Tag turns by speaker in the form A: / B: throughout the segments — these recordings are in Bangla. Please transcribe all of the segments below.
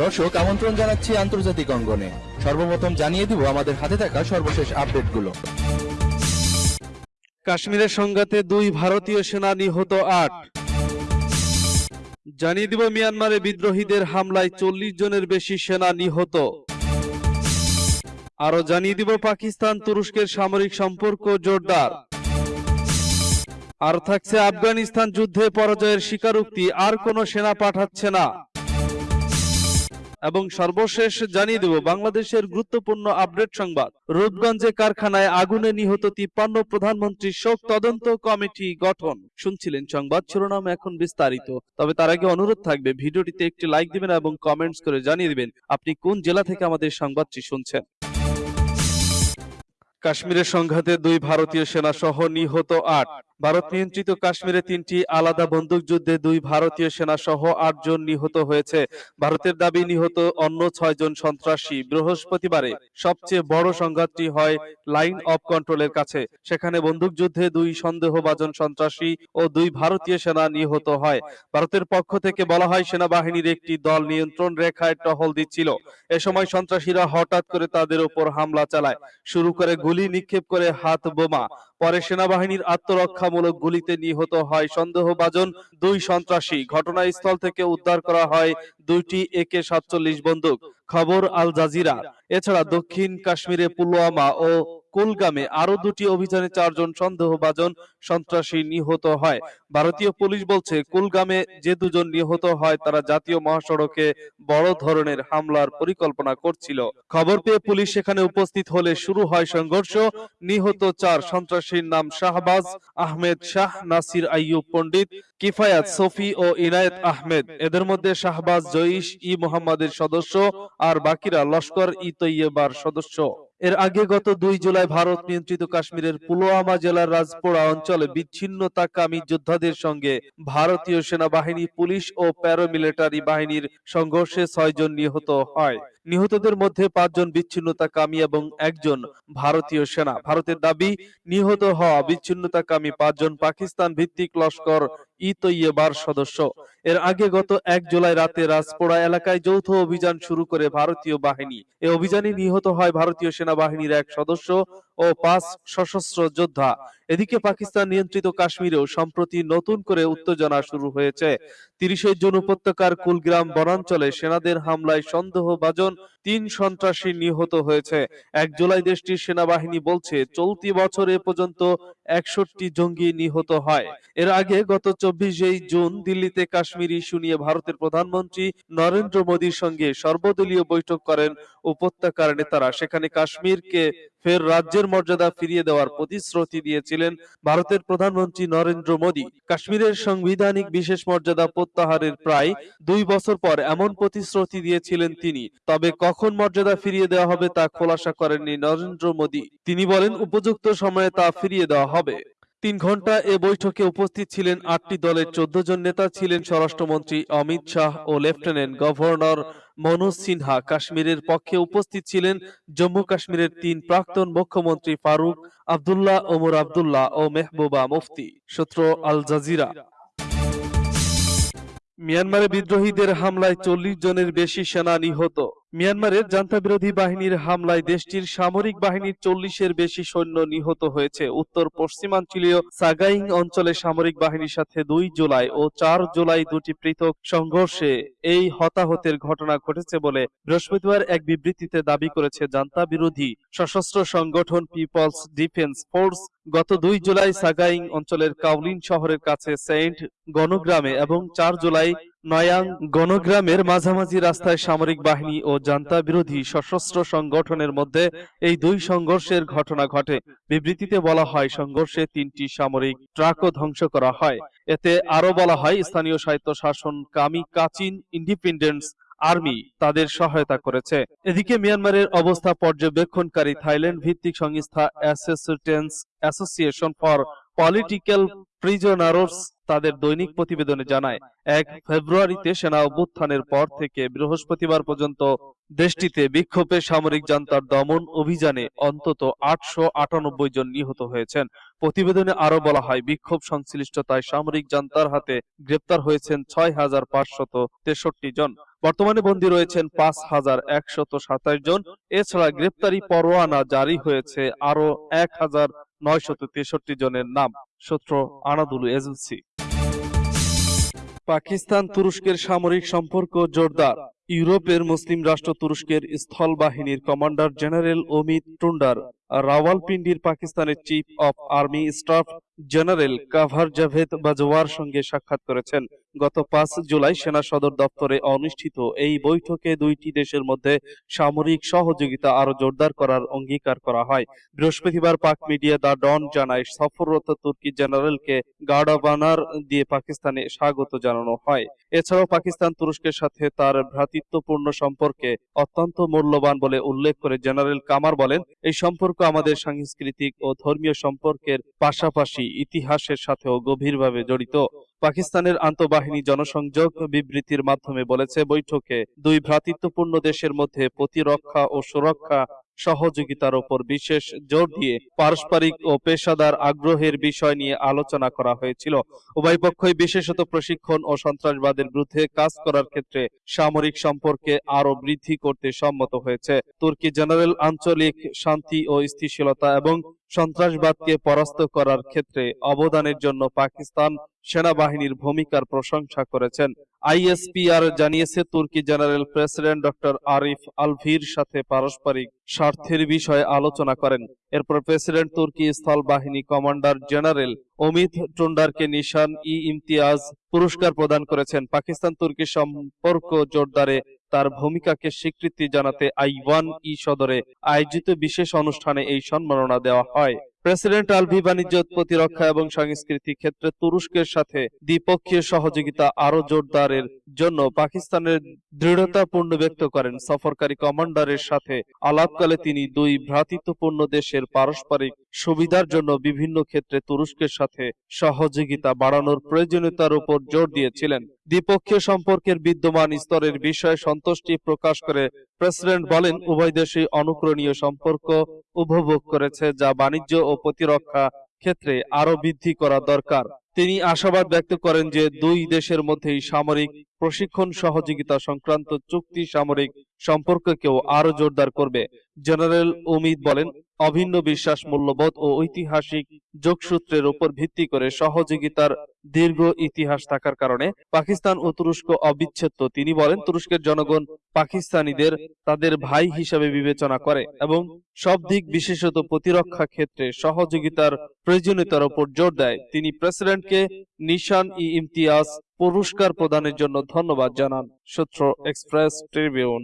A: দর্শক, আমন্ত্রণ জানাচ্ছি আন্তর্জাতিক অঙ্গনে। সর্বপ্রথম জানিয়ে দিব আমাদের হাতে থাকা সর্বশেষ আপডেটগুলো।
B: কাশ্মীরের সংঘাতে দুই ভারতীয় সেনা নিহত আট। জানিয়ে দিব মিয়ানমারে বিদ্রোহীদের হামলায় চল্লিশ জনের বেশি সেনা নিহত। আরও জানিয়ে দিব পাকিস্তান তুরস্কের সামরিক সম্পর্ক জোরদার। আর থাকছে আফগানিস্তান যুদ্ধে পরাজয়ের স্বীকারোক্তি, আর কোনো সেনা পাঠাচ্ছে না। এবং সর্বশেষ জানিয়ে দেব, বাংলাদেশের গুরুত্বপূর্ণ আপডেট সংবাদ। রূপগঞ্জে কারখানায় আগুনে নিহত তিপ্পান্ন প্রধানমন্ত্রী শোক তদন্ত কমিটি গঠন। শুনছিলেন সংবাদ, শিরোনাম এখন বিস্তারিত। তবে তার আগে অনুরোধ থাকবে, ভিডিওটিতে একটি লাইক দিবেন এবং কমেন্টস করে জানিয়ে দিবেন, আপনি কোন জেলা থেকে আমাদের সংবাদটি শুনছেন। কাশ্মীরের সংঘাতে দুই ভারতীয় সেনা সহ নিহত আট। ভারত নিয়ন্ত্রিত কাশ্মীরে তিনটি আলাদা বন্দুকযুদ্ধে দুই ভারতীয় সেনা সহ আটজন নিহত হয়েছে। ভারতের দাবি নিহত অন্য ছয়জন সন্ত্রাসী। বৃহস্পতিবারে সবচেয়ে বড় সংঘাতটি হয় লাইন অফ কন্ট্রোলের কাছে। সেখানে বন্দুকযুদ্ধে দুই সন্দেহভাজন সন্ত্রাসী ও দুই ভারতীয় সেনা নিহত হয়। ভারতের পক্ষ থেকে বলা হয় সেনাবাহিনীর একটি দল নিয়ন্ত্রণ রেখায় টহল দিচ্ছিল। এ সময় সন্ত্রাসীরা হঠাৎ করে তাদের উপর হামলা চালায়। শুরু করে গুলি নিক্ষেপ করে হাত বোমা। পরে সেনাবাহিনীর আত্মরক্ষামূলক গুলিতে নিহত হয় সন্দেহভাজন দুই সন্ত্রাসী। ঘটনাস্থল থেকে উদ্ধার করা হয় দুইটি একে সাতচল্লিশ বন্দুক। খবর আল জাজিরা। এছাড়া দক্ষিণ কাশ্মীরে পুলওয়ামা ও কুলগামে আরও দুটি অভিযানে চারজন সন্দেহভাজন সন্ত্রাসী নিহত হয়। ভারতীয় পুলিশ বলছে, কুলগামে যে দুজন নিহত হয়, তারা জাতীয় মহাসড়কে বড় ধরনের হামলার পরিকল্পনা করছিল। খবর পেয়ে পুলিশ সেখানে উপস্থিত হলে শুরু হয় সংঘর্ষ। নিহত চার সন্ত্রাসীর নাম শাহবাজ, আহমেদ শাহ, নাসির আইয়ুব পণ্ডিত, কিফায়াত সফি ও ইনায়েত আহমেদ। এদের মধ্যে শাহবাজ, জয়িশ ই মোহাম্মদের সদস্য আর বাকিরা লস্কর ই তৈয়বার সদস্য। এর আগে গত দুই জুলাই ভারত নিয়ন্ত্রিত কাশ্মীরের পুলওয়ামা জেলার রাজপোড়া অঞ্চলে বিচ্ছিন্নতাকামী যোদ্ধাদের সঙ্গে ভারতীয় সেনাবাহিনী, পুলিশ ও প্যারামিলিটারি বাহিনীর সংঘর্ষে ছয়জন নিহত হয়। নিহতদের মধ্যে পাঁচজন বিচ্ছিন্নতাকামী এবং একজন ভারতীয় সেনা। ভারতের দাবি, নিহত হওয়া বিচ্ছিন্নতাকামী পাঁচজন পাকিস্তান ভিত্তিক লস্কর ই সদস্য। এর আগে গত এক জুলাই রাতে রাজপোড়া এলাকায় যৌথ অভিযান শুরু করে ভারতীয় বাহিনী। এ অভিযানে নিহত হয় ভারতীয় সেনাবাহিনীর এক সদস্য ও পাঁচ সশস্ত্র যোদ্ধা। এদিকে পাকিস্তান নিয়ন্ত্রিত কাশ্মীরেও সম্প্রতি নতুন করে উত্তেজনা শুরু হয়েছে। তিরিশে জুন উপত্যকার কুলগ্রাম বনাঞ্চলে সেনাদের হামলায় সন্দেহভাজন তিন সন্ত্রাসী নিহত হয়েছে। এক জুলাই দেশটির সেনাবাহিনী বলছে, চলতি বছর এ পর্যন্ত একষট্টি জঙ্গি নিহত হয়। এর আগে গত জুন দিল্লিতে কাশ্মীর ইস্যু নিয়ে ভারতের প্রধানমন্ত্রী নরেন্দ্র মোদীর সঙ্গে সর্বদলীয় বৈঠক করেন উপত্যকার নেতারা। সেখানে কাশ্মীরকে ফের রাজ্যের মর্যাদা ফিরিয়ে দেওয়ার প্রতিশ্রুতি দিয়েছিলেন ভারতের প্রধানমন্ত্রী নরেন্দ্র মোদী। কাশ্মীরের সাংবিধানিক বিশেষ মর্যাদা প্রত্যাহারের প্রায় দুই বছর পর এমন প্রতিশ্রুতি দিয়েছিলেন তিনি। তবে কখন মর্যাদা ফিরিয়ে দেওয়া হবে তা খোলাসা করেননি নরেন্দ্র মোদী। তিনি বলেন, উপযুক্ত সময়ে তা ফিরিয়ে দেওয়া হবে। তিন ঘণ্টা এ বৈঠকে উপস্থিত ছিলেন আটটি দলের চোদ্দ জন নেতা ছিলেন স্বরাষ্ট্রমন্ত্রী অমিত শাহ ও লেফটেন্যান্ট গভর্নর মনোজ সিনহা। কাশ্মীরের পক্ষে উপস্থিত ছিলেন জম্মু কাশ্মীরের তিন প্রাক্তন মুখ্যমন্ত্রী ফারুক আবদুল্লাহ, ওমর আবদুল্লাহ ও মেহবুবা মুফতি, সূত্র আল জাজিরা। মিয়ানমারে বিদ্রোহীদের হামলায় চল্লিশ জনের বেশি সেনা নিহত। মিয়ানমারের জান্তা বিরোধী বাহিনীর হামলায় দেশটির সামরিক বাহিনীর চল্লিশের বেশি সৈন্য নিহত হয়েছে। উত্তর পশ্চিমাঞ্চলীয় সাগাইং অঞ্চলে সামরিক বাহিনীর সাথে দুই জুলাই ও চার জুলাই দুটি পৃথক সংঘর্ষে এই হতাহতের ঘটনা ঘটেছে বলে বৃহস্পতিবার এক বিবৃতিতে দাবি করেছে জান্তা বিরোধী সশস্ত্র সংগঠন পিপলস ডিফেন্স ফোর্স। গত দুই জুলাই সাগাইং অঞ্চলের কাউলিন শহরের কাছে সেন্ট গণগ্রামে এবং চার জুলাই নয়াং গণগ্রামের মাঝামাঝি রাস্তায় সামরিক বাহিনী ও জান্তা বিরোধী সশস্ত্র সংগঠনের মধ্যে এই দুই সংঘর্ষের ঘটনা ঘটে। বিবৃতিতে বলা হয়, সংঘর্ষে তিনটি সামরিক ট্রাকও ধ্বংস করা হয়। এতে আরও বলা হয়, স্থানীয় স্বায়ত্ত শাসন কামি কাচিন ইন্ডিপেন্ডেন্স আর্মি তাদের সহায়তা করেছে। এদিকে মিয়ানমারের অবস্থা পর্যবেক্ষণকারী থাইল্যান্ড ভিত্তিক সংস্থা অ্যাসোসিয়েশন ফর পলিটিক্যাল প্রিজনারস তাদের দৈনিক প্রতিবেদনে জানায়, এক ফেব্রুয়ারিতে সেনা অভ্যুত্থানের পর থেকে বৃহস্পতিবার পর্যন্ত দেশটিতে বিক্ষোভে সামরিক জান্তার দমন অভিযানে অন্তত আটশো আটানব্বই জন নিহত হয়েছেন। প্রতিবেদনে আরও বলা হয়, বিক্ষোভ সংশ্লিষ্টতায় সামরিক জান্তার হাতে গ্রেপ্তার হয়েছেন ছয় হাজার পাঁচশত জন। বর্তমানে বন্দী রয়েছেন পাঁচ হাজার একশত সাতাশ জন। এছাড়া গ্রেপ্তারি পরোয়ানা জারি হয়েছে আরও এক হাজার নয়শত তেষট্টি জনের নাম, সূত্র আনাদুলু এজেন্সি। পাকিস্তান তুরস্কের সামরিক সম্পর্ক জোরদার। ইউরোপের মুসলিম রাষ্ট্র তুরস্কের স্থল বাহিনীর কমান্ডার জেনারেল অমিত টুন্ডার রাওয়ালপিন্ডির পাকিস্তানের chief of army staff general Qamar Javed বাজওয়ার সঙ্গে সাক্ষাৎ করেছেন। গত পাঁচ জুলাই সেনা সদর দপ্তরে অনুষ্ঠিত এই বৈঠকে দুইটি দেশের মধ্যে সামরিক সহযোগিতা আরও জোরদার করার অঙ্গীকার করা হয়। বৃহস্পতিবার পাক মিডিয়া দা ডন জানায়, সফররত তুর্কি জেনারেলকে গার্ড অব অনার দিয়ে পাকিস্তানে স্বাগত জানানো হয়। এছাড়াও পাকিস্তান তুরস্কের সাথে তার ভ্রাতৃত্বপূর্ণ সম্পর্কে অত্যন্ত মূল্যবান বলে উল্লেখ করে জেনারেল কামার বলেন, এই সম্পর্ক আমাদের সাংস্কৃতিক ও ধর্মীয় সম্পর্কের পাশাপাশি ইতিহাসের সাথেও গভীরভাবে জড়িত। পাকিস্তানের আন্তঃবাহিনী জনসংযোগ বিবৃতির মাধ্যমে বলেছে, বৈঠকে দুই ভ্রাতৃত্বপূর্ণ দেশের মধ্যে প্রতিরক্ষা ও সুরক্ষা সহযোগিতার ওপর বিশেষ জোর দিয়ে পারস্পরিক ও পেশাদার আগ্রহের বিষয় নিয়ে আলোচনা করা হয়েছিল। উভয় পক্ষই বিশেষত প্রশিক্ষণ ও সন্ত্রাসবাদের বিরুদ্ধে কাজ করার ক্ষেত্রে সামরিক সম্পর্কে আরও বৃদ্ধি করতে সম্মত হয়েছে। তুর্কি জেনারেল আঞ্চলিক শান্তি ও স্থিতিশীলতা এবং সন্ত্রাসবাদকে পরাস্ত করার ক্ষেত্রে অবদানের জন্য পাকিস্তান সেনাবাহিনীর ভূমিকার প্রশংসা করেছেন। আইএসপিআর জানিয়েছে, তুর্কি জেনারেল প্রেসিডেন্ট ডক্টর আরিফ আলভির সাথে পারস্পরিক স্বার্থের বিষয়ে আলোচনা করেন। এরপর প্রেসিডেন্ট তুর্কি স্থল বাহিনী কমান্ডার জেনারেল অমিত টুন্ডারকে নিশান ই ইমতিয়াজ পুরস্কার প্রদান করেছেন। পাকিস্তান তুর্কি সম্পর্ক জোরদারে তার ভূমিকাকে স্বীকৃতি জানাতে আই ওয়ান ই সদরে আয়োজিত বিশেষ অনুষ্ঠানে এই সম্মাননা দেওয়া হয়। প্রেসিডেন্ট আলভি বাণিজ্য, প্রতিরক্ষা এবং সংস্কৃতি ক্ষেত্রে তুরস্কের সাথে দ্বিপক্ষীয় সহযোগিতা আরও জোরদারের জন্য পাকিস্তানের দৃঢ়তা পূর্ণ ব্যক্ত করেন। সফরকারী কমান্ডারের সাথে আলাপকালে তিনি দুই ভ্রাতৃত্বপূর্ণ দেশের পারস্পরিক সুবিধার জন্য বিভিন্ন ক্ষেত্রে তুরস্কের সাথে সহযোগিতা বাড়ানোর প্রয়োজনীয়তার উপর জোর দিয়েছিলেন। দ্বিপক্ষীয় সম্পর্কের বিদ্যমান স্তরের বিষয়ে সন্তুষ্টি প্রকাশ করে প্রেসিডেন্ট বলেন, উভয় দেশই অনুকরণীয় সম্পর্ক উপভোগ করেছে যা বাণিজ্য ও প্রতিরক্ষা ক্ষেত্রে আরও বৃদ্ধি করা দরকার। তিনি আশাবাদ ব্যক্ত করেন যে দুই দেশের মধ্যেই সামরিক প্রশিক্ষণ সহযোগিতা সংক্রান্ত চুক্তি সামরিক সম্পর্ককেও আরও জোরদার করবে। জেনারেল উমিদ বলেন অভিন্ন বিশ্বাস মূল্যবোধ ও ঐতিহাসিক যোগসূত্রের উপর ভিত্তি করে সহযোগিতার দীর্ঘ ইতিহাস থাকার কারণে পাকিস্তান ও তুরস্ক অবিচ্ছেদ্য। তিনি বলেন, তুরস্কের জনগণ পাকিস্তানিদের তাদের ভাই হিসাবে বিবেচনা করে এবং সব দিক বিশেষত প্রতিরক্ষা ক্ষেত্রে সহযোগিতার প্রয়োজনীয়তার উপর জোর দেয়। তিনি প্রেসিডেন্টকে নিশান ই ইমতিয়াজ পুরস্কার প্রদানের জন্য ধন্যবাদ জানান। সূত্র এক্সপ্রেস ট্রিবিউন।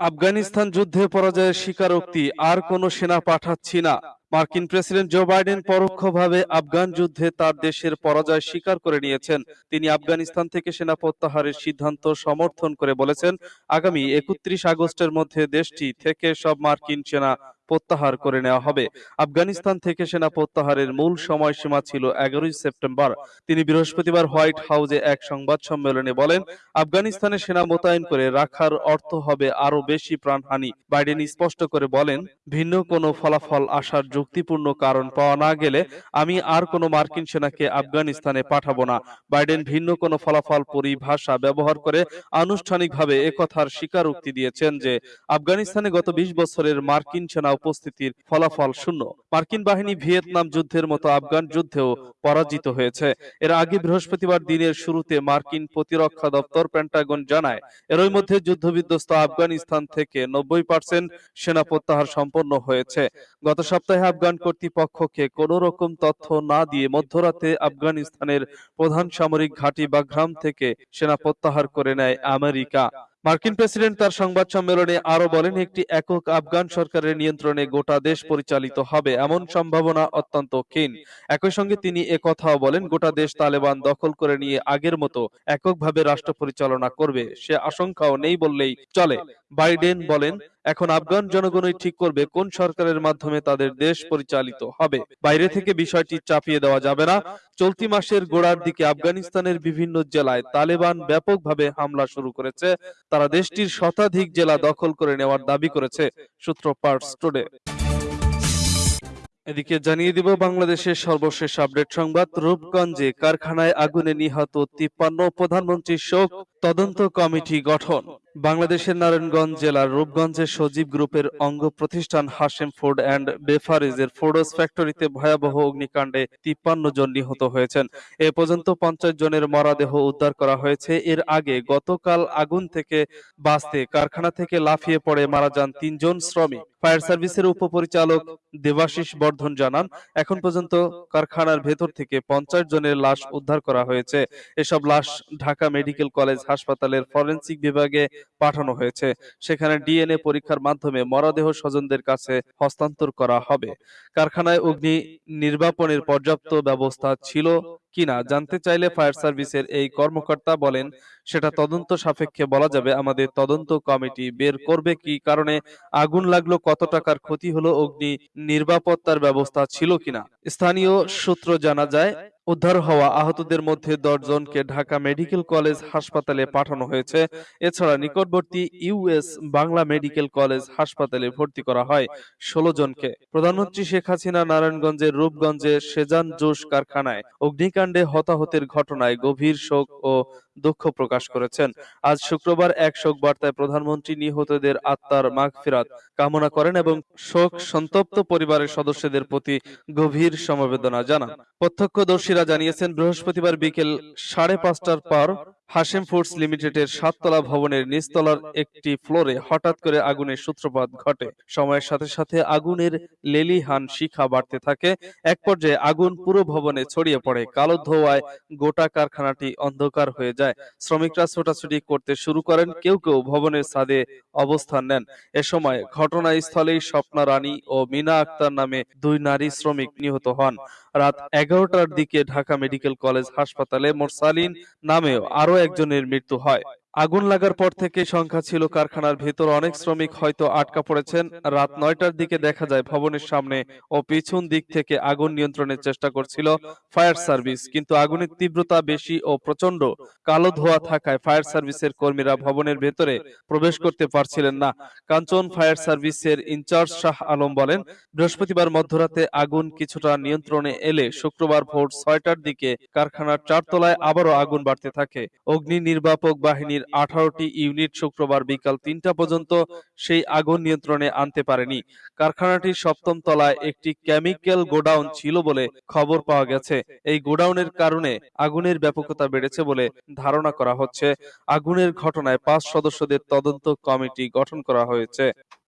B: আফগানিস্তান যুদ্ধে পরাজয়ের স্বীকারোক্তি আর কোনো সেনা পাঠাচ্ছি না। মার্কিন প্রেসিডেন্ট জো বাইডেন পরোক্ষভাবে আফগান যুদ্ধে তার দেশের পরাজয় স্বীকার করে নিয়েছেন। তিনি আফগানিস্তান থেকে সেনা প্রত্যাহারের সিদ্ধান্ত সমর্থন করে বলেছেন আগামী একত্রিশ আগস্টের মধ্যে দেশটি থেকে সব মার্কিন সেনা প্রত্যাহার করে নেওয়া হবে। আফগানিস্তান থেকে সেনা প্রত্যাহারের মূল সময়সীমা ছিল এগারোই সেপ্টেম্বর। তিনি বৃহস্পতিবার হোয়াইট হাউসে এক সংবাদ সম্মেলনে বলেন আফগানিস্তানে সেনা মোতায়েন করে রাখার অর্থ হবে আরও বেশি প্রাণহানি। বাইডেন স্পষ্ট করে বলেন ভিন্ন কোনো ফলাফল আসার যুক্তিপূর্ণ কারণ পাওয়া না গেলে আমি আর কোনো মার্কিন সেনাকে আফগানিস্তানে পাঠাবো না। বাইডেন ভিন্ন কোনো ফলাফল পরিভাষা ব্যবহার করে আনুষ্ঠানিকভাবে একথার স্বীকারোক্তি দিয়েছেন যে আফগানিস্তানে গত বিশ বছরের মার্কিন সেনা উপস্থিতির ফলাফল শূন্য। মার্কিন বাহিনী ভিয়েতনাম যুদ্ধের মতো আফগান যুদ্ধেও পরাজিত হয়েছে। এর আগে বৃহস্পতিবার দিনের শুরুতে মার্কিন প্রতিরক্ষা দপ্তর পেন্টাগন জানায়, এরই মধ্যে যুদ্ধবিধ্বস্ত আফগানিস্তান থেকে নব্বই পার্সেন্ট সেনা প্রত্যাহার সম্পন্ন হয়েছে। গত সপ্তাহে আফগান কর্তৃপক্ষকে কোন রকম তথ্য না দিয়ে মধ্যরাতে আফগানিস্তানের প্রধান সামরিক ঘাঁটি বাগ্রাম থেকে সেনা প্রত্যাহার করে নেয় আমেরিকা। মার্কিন প্রেসিডেন্ট তার সংবাদ সম্মেলনে আরও বলেন, একটি একক আফগান সরকারের নিয়ন্ত্রণে গোটা দেশ পরিচালিত হবে এমন সম্ভাবনা অত্যন্ত ক্ষীণ। একই সঙ্গে তিনি কথাও বলেন, গোটা দেশ তালেবান দখল করে নিয়ে আগের মতো এককভাবে রাষ্ট্র পরিচালনা করবে। সে আশঙ্কাও নেই বললেই চলে। বাইডেন বলেন এখন আফগান জনগণই ঠিক করবে কোন সরকারের মাধ্যমে তাদের দেশ পরিচালিত হবে। বাইরে থেকে বিষয়টি চাপিয়ে দেওয়া যাবে না। চলতি মাসের গোড়ার দিকে আফগানিস্তানের বিভিন্ন জেলায় তালেবান ব্যাপকভাবে হামলা শুরু করেছে। তারা দেশটির শতাধিক জেলা দখল করে নেওয়ার দাবি করেছে সূত্র পার্টস টুডে। এদিকে জানিয়ে দিব বাংলাদেশের সর্বশেষ আপডেট সংবাদ। রূপগঞ্জে কারখানায় আগুনে নিহত তিপ্পান্ন প্রধানমন্ত্রীর শোক। তদন্ত কমিটি গঠন। বাংলাদেশের নারায়ণগঞ্জ জেলার রূপগঞ্জের সজীব গ্রুপের অঙ্গ প্রতিষ্ঠান হাসেম ফুড অ্যান্ড বেফারেজের ফোর্ডস ফ্যাক্টরিতে ভয়াবহ অগ্নিকাণ্ডে তিপ্পান্ন জন নিহত হয়েছেন। এ পর্যন্ত পঞ্চাশ জনের মরাদেহ উদ্ধার করা হয়েছে। এর আগে গতকাল আগুন থেকে বাঁচতে কারখানা থেকে লাফিয়ে পড়ে মারা যান তিনজন শ্রমিক। ফায়ার সার্ভিসের উপপরিচালক দেবাশিস বর্ধন জানান, এখন পর্যন্ত কারখানার ভেতর থেকে পঞ্চাশ জনের লাশ উদ্ধার করা হয়েছে। এসব লাশ ঢাকা মেডিকেল কলেজ হাসপাতালের ফরেনসিক বিভাগে পাঠানো হয়েছে। সেখানে ডিএনএ পরীক্ষার মাধ্যমে মরদেহ স্বজনদের কাছে হস্তান্তর করা হবে। কারখানায় অগ্নি নির্বাপনের পর্যাপ্ত ব্যবস্থা ছিল কিনা জানতে চাইলে ফায়ার সার্ভিসের এই কর্মকর্তা বলেন, সেটা তদন্ত সাপেক্ষে বলা যাবে, আমাদের তদন্ত কমিটি বের করবে কি কারণে আগুন লাগল, কত টাকার ক্ষতি হলো, অগ্নি নির্বাপত্তার ব্যবস্থা ছিল কিনা। স্থানীয় সূত্র জানা যায় উদ্ধার হওয়া আহতদের মধ্যে দশ জনকে ঢাকা মেডিকেল কলেজ হাসপাতালে পাঠানো হয়েছে। এছাড়া নিকটবর্তী ইউএস বাংলা মেডিকেল কলেজ হাসপাতালে ভর্তি করা হয় ষোলো জনকে। প্রধানমন্ত্রী শেখ হাসিনা নারায়ণগঞ্জের রূপগঞ্জে সেজান জোশ কারখানায় অগ্নিকাণ্ডে হতাহতের ঘটনায় গভীর শোক ও দুঃখ প্রকাশ করেছেন। আজ শুক্রবার এক শোক বার্তায় প্রধানমন্ত্রী নিহতদের আত্মার মাগফিরাত কামনা করেন এবং শোক সন্তপ্ত পরিবারের সদস্যদের প্রতি গভীর সমবেদনা জানান। প্রত্যক্ষদর্শীরা জানিয়েছেন বৃহস্পতিবার বিকেল সাড়ে পাঁচটার পর হাশেম ফুডস লিমিটেডের সাততলা ভবনের নিচতলার একটি ফ্লোরে হঠাৎ করে আগুনের সূত্রপাত ঘটে। সময়ের সাথে সাথে আগুনের লেলিহান শিখা বাড়তে থাকে। এক পর্যায়ে আগুন পুরো ভবনে ছড়িয়ে পড়ে। কালো ধোঁয়ায় গোটা কারখানাটি অন্ধকার হয়ে যায়। শ্রমিকরা ছোটাছুটি করতে শুরু করেন। কেউ কেউ ভবনের ছাদে অবস্থান নেন। এ সময় ঘটনাস্থলেই স্বপ্না রানী ও মিনা আক্তার নামে দুই নারী শ্রমিক নিহত হন। রাত এগারোটার দিকে ঢাকা মেডিকেল কলেজ হাসপাতালে মোরসালিন নামেও আরও একজনের মৃত্যু হয়। আগুন লাগার পর থেকে সংখ্যা ছিল কারখানার ভেতর। অনেক শ্রমিক হয়তো আটকা পড়েছেন। রাত নয়টার দিকে দেখা যায় ভবনের সামনে ও পিছন দিক থেকে আগুন নিয়ন্ত্রণের চেষ্টা করছিল ফায়ার সার্ভিস। কিন্তু আগুনের তীব্রতা বেশি ও প্রচণ্ড কালো ধোঁয়া থাকায় ফায়ার সার্ভিসের কর্মীরা ভবনের ভেতরে প্রবেশ করতে পারছিলেন না। কাঞ্চন ফায়ার সার্ভিসের ইনচার্জ শাহ আলম বলেন, বৃহস্পতিবার মধ্যরাতে আগুন কিছুটা নিয়ন্ত্রণে এলে শুক্রবার ভোর ছয়টার দিকে কারখানার চারতলায় আবারও আগুন বাড়তে থাকে। অগ্নি নির্বাপক বাহিনীর আঠারোটি ইউনিট শুক্রবার বিকাল তিনটা পর্যন্ত সেই আগুন নিয়ন্ত্রণে আনতে পারেনি। কারখানাটির সপ্তম তলায় একটি কেমিক্যাল গোডাউন ছিল বলে খবর পাওয়া গেছে। এই গোডাউনের কারণে আগুনের ব্যাপকতা বেড়েছে বলে ধারণা করা হচ্ছে। আগুনের ঘটনায় পাঁচ সদস্যদের তদন্ত কমিটি গঠন করা হয়েছে।